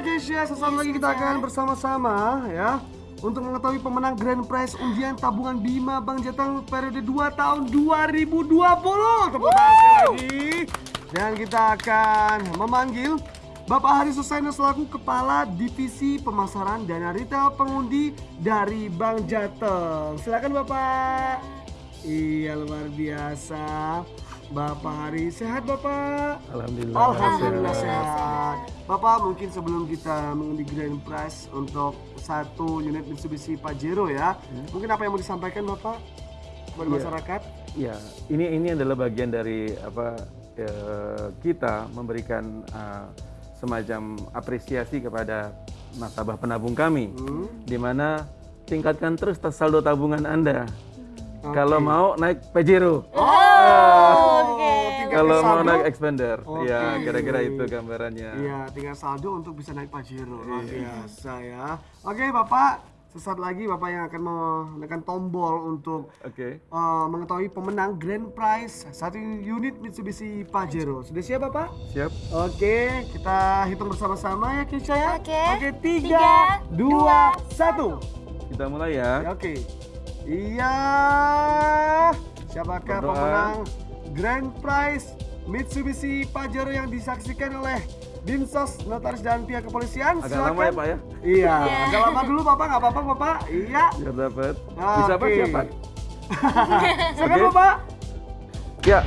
sekarang lagi kita akan bersama-sama ya untuk mengetahui pemenang Grand Prize undian tabungan Bima Bang Jateng periode 2 tahun 2020. Tepuk tangan sekali lagi. Dan kita akan memanggil Bapak Hari Suseno selaku Kepala Divisi Pemasaran Dana Retail Pengundi dari Bank Jateng. Silakan Bapak. Iya luar biasa. Bapak Hari sehat Bapak? Alhamdulillah. Alhamdulillah sehat. Bapak mungkin sebelum kita mengundi grand prize untuk satu unit Mitsubishi Pajero ya, mungkin apa yang mau disampaikan Bapak kepada Iya. masyarakat? Ya, ini ini adalah bagian dari apa eh, kita memberikan eh, semacam apresiasi kepada nasabah penabung kami, Hmm. di mana tingkatkan terus saldo tabungan Anda. Oke. Kalau mau naik Pajero, Oh, kalau mau saldo. naik expander, Oke. ya kira-kira itu gambarannya. Iya, tinggal saldo untuk bisa naik Pajero. Luar biasa ya. Oke Bapak, sesaat lagi Bapak yang akan menekan tombol untuk Oke, eh, mengetahui pemenang grand prize satu unit Mitsubishi Pajero. Sudah siap Bapak? siap. Oke, kita hitung bersama-sama ya Kisha ya. Oke. Oke, tiga, Tiga, dua, dua, satu. Kita mulai Ya. Oke. Iya. Siapakah Berdoa. pemenang grand prize Mitsubishi Pajero yang disaksikan oleh Dinsos, Notaris dan pihak kepolisian? Agak lama ya Pak ya, Iya, agak lama dulu Bapak, nggak apa-apa Bapak. Iya. biar dapat. Oke. Bisa Pak, siapa? Silakan Oke. Bapak. Ya,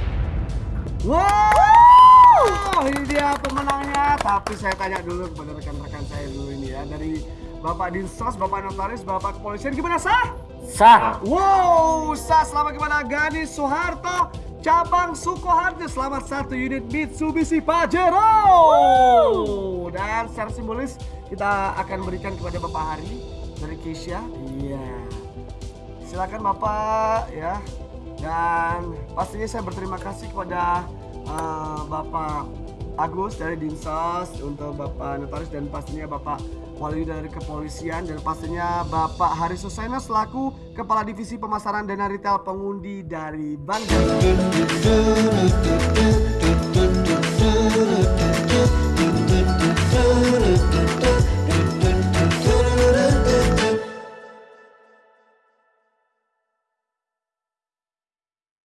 Wow, ini dia pemenangnya. Tapi saya tanya dulu kepada rekan-rekan saya dulu ini ya dari Bapak Dinsos, Bapak Notaris, Bapak Kepolisian gimana sah? Sah. Wow, sah selamat gimana Gani Soeharto, cabang Sukoharjo selamat satu unit Mitsubishi Pajero. Dan secara simbolis kita akan berikan kepada Bapak Hari dari Keisha. Iya. Silakan Bapak ya. Dan pastinya saya berterima kasih kepada eh, Bapak Agus dari Dinsos, untuk Bapak Notaris dan pastinya Bapak Wali dari Kepolisian dan pastinya Bapak Haris Suseno selaku Kepala Divisi Pemasaran dan Retail Pengundi dari Bank.